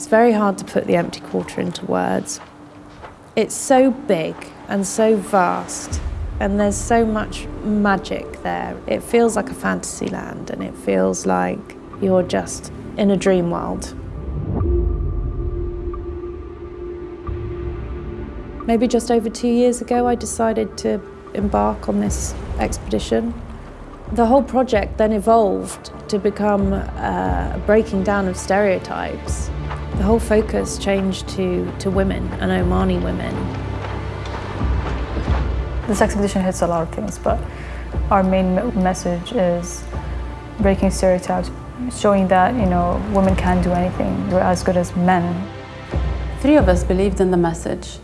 It's very hard to put the empty quarter into words. It's so big and so vast, and there's so much magic there. It feels like a fantasy land, and it feels like you're just in a dream world. Maybe just over two years ago, I decided to embark on this expedition. The whole project then evolved to become uh, a breaking down of stereotypes. The whole focus changed to, to women and Omani women. This expedition hits a lot of things, but our main message is breaking stereotypes, showing that, you know, women can do anything. We're as good as men. Three of us believed in the message.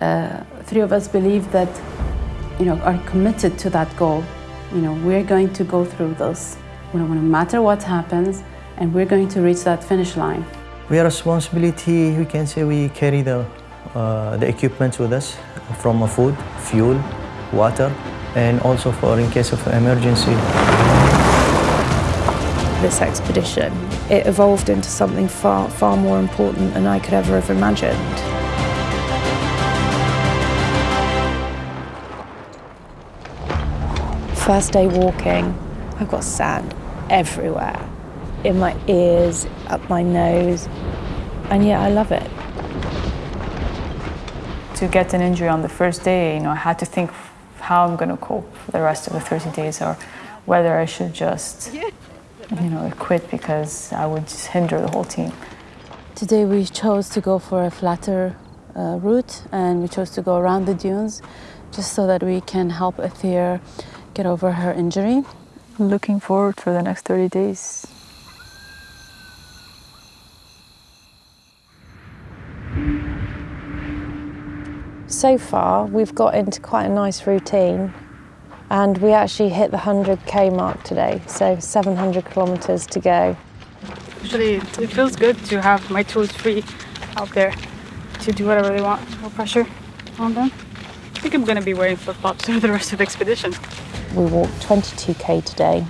Uh, three of us believe that, you know, are committed to that goal. You know, we're going to go through this, no matter what happens, and we're going to reach that finish line. We are responsibility, we can say we carry the, uh, the equipment with us from food, fuel, water, and also for in case of emergency. This expedition, it evolved into something far, far more important than I could ever have imagined. First day walking, I've got sand everywhere, in my ears, up my nose, and yet I love it. To get an injury on the first day, you know, I had to think how I'm going to cope for the rest of the 30 days or whether I should just, you know, quit because I would just hinder the whole team. Today we chose to go for a flatter uh, route and we chose to go around the dunes just so that we can help Athir get over her injury. Looking forward for the next 30 days. So far, we've got into quite a nice routine and we actually hit the 100k mark today, so 700 kilometers to go. Actually, it feels good to have my tools free out there to do whatever they want, no pressure on them. I think I'm going to be wearing flip-flops for the rest of the expedition. We walked 22k today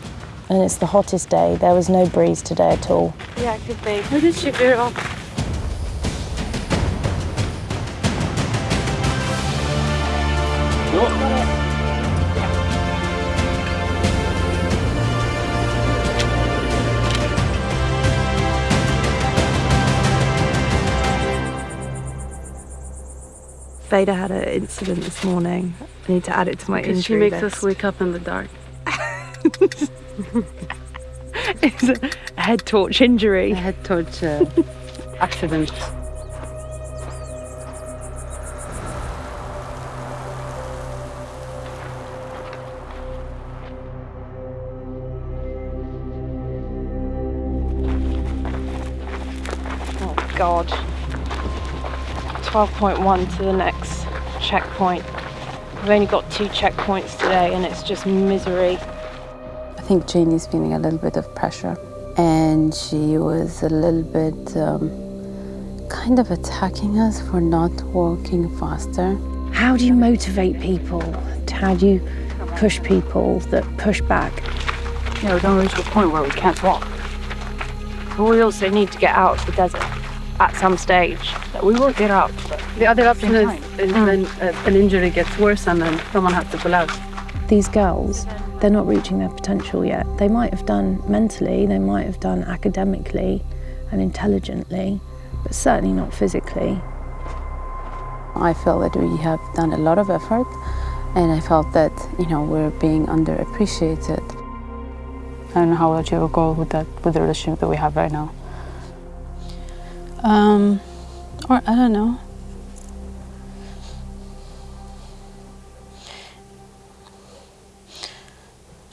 and it's the hottest day. There was no breeze today at all. Yeah, good babe. Where did she veer off? Oh, Veda had an incident this morning. I need to add it to my injury She makes list. us wake up in the dark. it's a head torch injury. A head torch uh, accident. God. 12.1 to the next checkpoint. We've only got two checkpoints today and it's just misery. I think Janie's feeling a little bit of pressure and she was a little bit um, kind of attacking us for not walking faster. How do you motivate people? How do you push people that push back? You know, don't reach a point where we can't walk. But we also need to get out of the desert at some stage. We will get out. The other option is, time. is when uh, an injury gets worse and then someone has to pull out. These girls, they're not reaching their potential yet. They might have done mentally, they might have done academically and intelligently, but certainly not physically. I feel that we have done a lot of effort and I felt that, you know, we're being underappreciated. I don't know how we'll achieve a goal with that, with the relationship that we have right now. Um, or I don't know.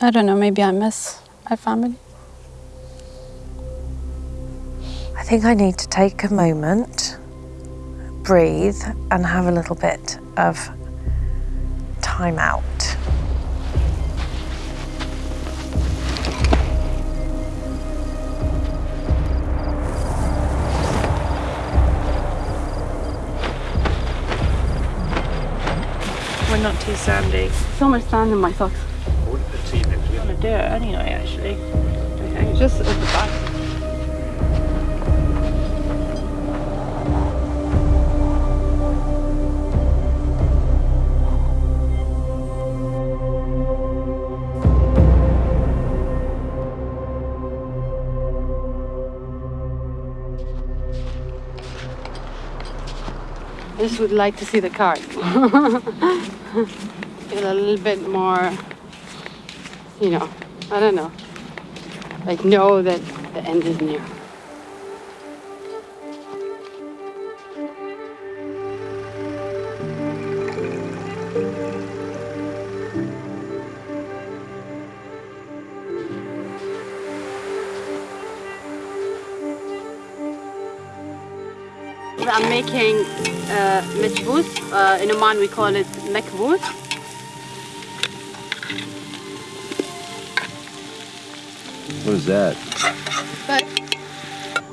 I don't know, maybe I miss my family. I think I need to take a moment, breathe, and have a little bit of time out. Not too sandy. So much sand in my socks. On do it anyway, actually. Just at the back. Just would like to see the card. Feel a little bit more, you know, I don't know. Like know that the end is near. I'm making uh, mechbous. Uh, in Oman we call it mekbous. What is that? But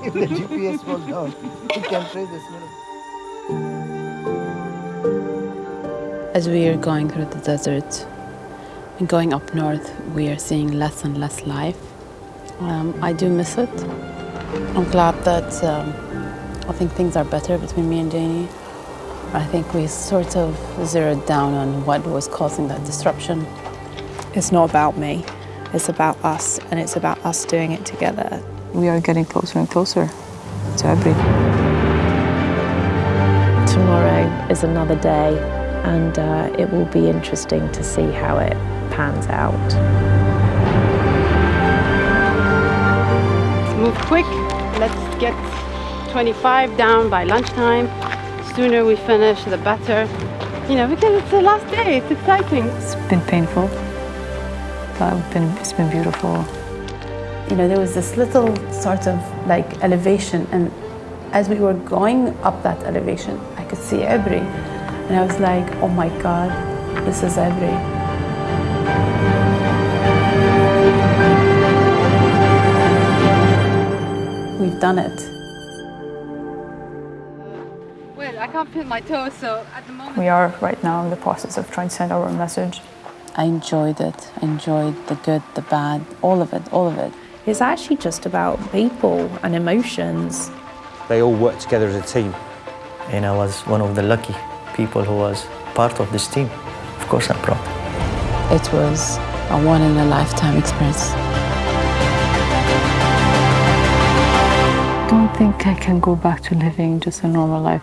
If the GPS falls down, you can trace the smell. As we are going through the desert and going up north, we are seeing less and less life. Um, I do miss it. I'm glad that um, I think things are better between me and Janie. I think we sort of zeroed down on what was causing that disruption. It's not about me, it's about us, and it's about us doing it together. We are getting closer and closer to Ibri. Tomorrow is another day, and uh, it will be interesting to see how it pans out. move quick. Let's get 25 down by lunchtime. Sooner we finish, the better. You know, because it's the last day. It's exciting. It's been painful, but it's been, it's been beautiful. You know, there was this little sort of like elevation, and as we were going up that elevation, I could see Ibri, and I was like, oh my God, this is Ibri. We've done it. Can't feel my toes, so at the moment. We are right now in the process of trying to send our message. I enjoyed it. I enjoyed the good, the bad, all of it, all of it. It's actually just about people and emotions. They all work together as a team. And I was one of the lucky people who was part of this team. Of course, I'm proud. It was a one in a lifetime experience. I don't think I can go back to living just a normal life.